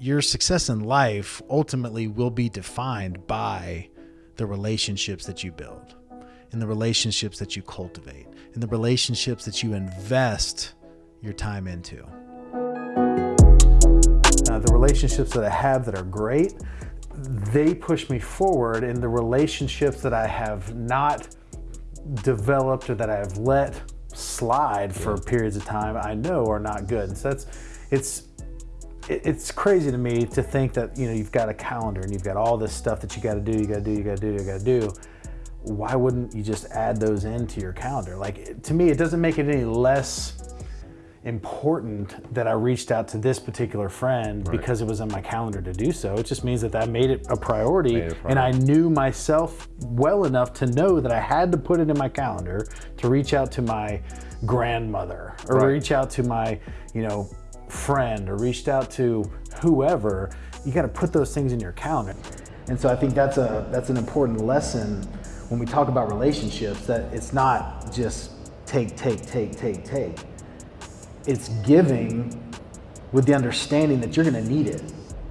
your success in life ultimately will be defined by the relationships that you build and the relationships that you cultivate and the relationships that you invest your time into. Uh, the relationships that I have that are great, they push me forward and the relationships that I have not developed or that I have let slide for periods of time, I know are not good. And so that's, it's, it's crazy to me to think that, you know, you've got a calendar and you've got all this stuff that you got to do, you got to do, you got to do, you got to do. Why wouldn't you just add those into your calendar? Like to me, it doesn't make it any less important that I reached out to this particular friend right. because it was on my calendar to do so. It just means that that made it a priority, it a priority, and I knew myself well enough to know that I had to put it in my calendar to reach out to my grandmother or right. reach out to my, you know, friend or reached out to whoever. You got to put those things in your calendar. And so I think that's a that's an important lesson when we talk about relationships that it's not just take take take take take it's giving with the understanding that you're going to need it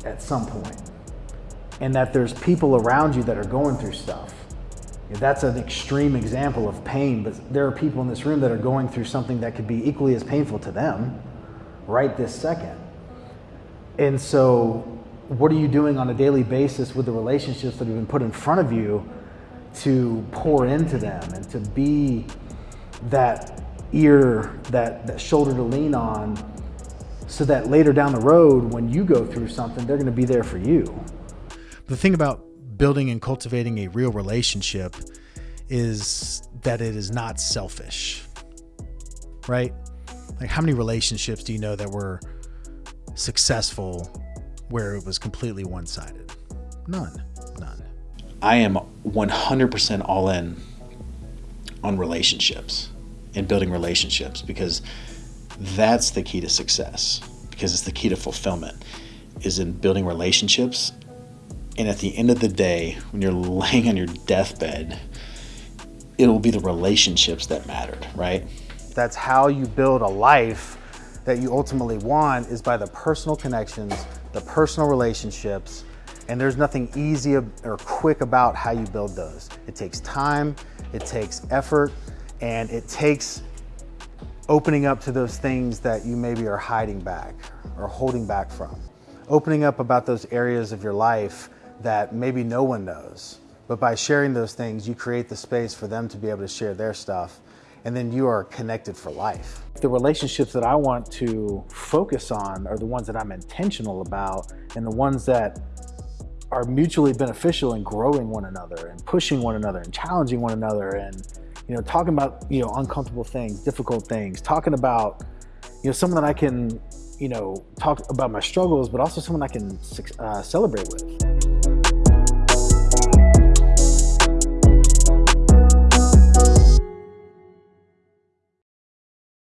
at some point and that there's people around you that are going through stuff. That's an extreme example of pain, but there are people in this room that are going through something that could be equally as painful to them right this second. And so, what are you doing on a daily basis with the relationships that have been put in front of you to pour into them and to be that ear, that, that shoulder to lean on, so that later down the road, when you go through something, they're going to be there for you. The thing about building and cultivating a real relationship is that it is not selfish, right? Like, how many relationships do you know that were successful where it was completely one sided? None. None. I am 100% all in on relationships and building relationships because that's the key to success because it's the key to fulfillment is in building relationships and at the end of the day when you're laying on your deathbed it'll be the relationships that mattered right that's how you build a life that you ultimately want is by the personal connections the personal relationships and there's nothing easy or quick about how you build those it takes time it takes effort and it takes opening up to those things that you maybe are hiding back or holding back from. Opening up about those areas of your life that maybe no one knows. But by sharing those things, you create the space for them to be able to share their stuff. And then you are connected for life. The relationships that I want to focus on are the ones that I'm intentional about and the ones that are mutually beneficial in growing one another and pushing one another and challenging one another and you know, talking about, you know, uncomfortable things, difficult things, talking about, you know, someone that I can, you know, talk about my struggles, but also someone I can uh, celebrate with.